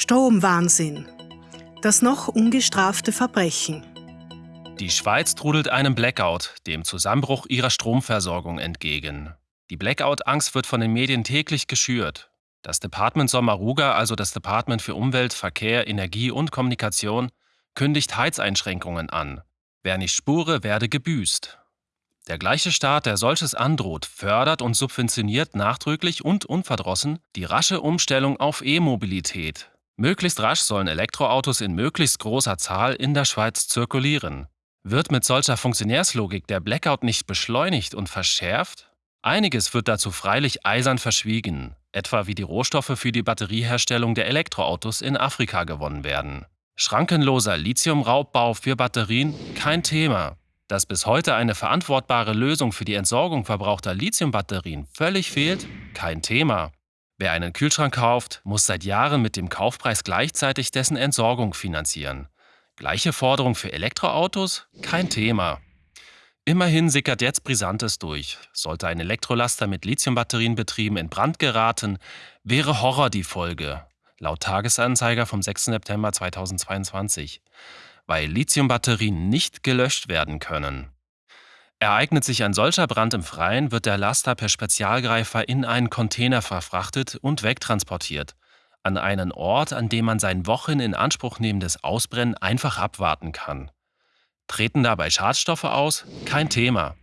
Stromwahnsinn. Das noch ungestrafte Verbrechen. Die Schweiz trudelt einem Blackout, dem Zusammenbruch ihrer Stromversorgung, entgegen. Die Blackout-Angst wird von den Medien täglich geschürt. Das Department Sommaruga, also das Department für Umwelt, Verkehr, Energie und Kommunikation, kündigt Heizeinschränkungen an. Wer nicht spure, werde gebüßt. Der gleiche Staat, der solches androht, fördert und subventioniert nachdrücklich und unverdrossen die rasche Umstellung auf E-Mobilität. Möglichst rasch sollen Elektroautos in möglichst großer Zahl in der Schweiz zirkulieren. Wird mit solcher Funktionärslogik der Blackout nicht beschleunigt und verschärft? Einiges wird dazu freilich eisern verschwiegen, etwa wie die Rohstoffe für die Batterieherstellung der Elektroautos in Afrika gewonnen werden. Schrankenloser Lithiumraubbau für Batterien kein Thema. Dass bis heute eine verantwortbare Lösung für die Entsorgung verbrauchter Lithiumbatterien völlig fehlt, kein Thema. Wer einen Kühlschrank kauft, muss seit Jahren mit dem Kaufpreis gleichzeitig dessen Entsorgung finanzieren. Gleiche Forderung für Elektroautos? Kein Thema. Immerhin sickert jetzt Brisantes durch. Sollte ein Elektrolaster mit Lithiumbatterien betrieben in Brand geraten, wäre Horror die Folge. Laut Tagesanzeiger vom 6. September 2022 weil Lithiumbatterien nicht gelöscht werden können. Ereignet sich ein solcher Brand im Freien, wird der Laster per Spezialgreifer in einen Container verfrachtet und wegtransportiert, an einen Ort, an dem man sein Wochen in Anspruch nehmendes Ausbrennen einfach abwarten kann. Treten dabei Schadstoffe aus? Kein Thema.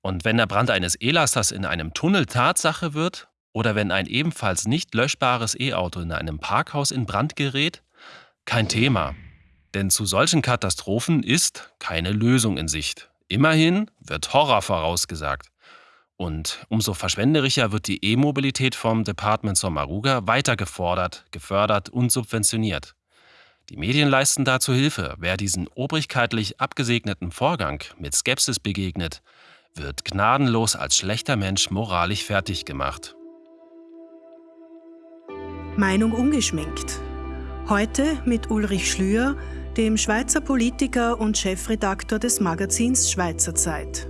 Und wenn der Brand eines E-Lasters in einem Tunnel Tatsache wird oder wenn ein ebenfalls nicht löschbares E-Auto in einem Parkhaus in Brand gerät? Kein Thema. Denn zu solchen Katastrophen ist keine Lösung in Sicht. Immerhin wird Horror vorausgesagt. Und umso verschwenderischer wird die E-Mobilität vom Department Sommaruga weiter gefordert, gefördert und subventioniert. Die Medien leisten dazu Hilfe. Wer diesen obrigkeitlich abgesegneten Vorgang mit Skepsis begegnet, wird gnadenlos als schlechter Mensch moralisch fertig gemacht. Meinung ungeschminkt. Heute mit Ulrich Schlür, dem Schweizer Politiker und Chefredaktor des Magazins Schweizer Zeit.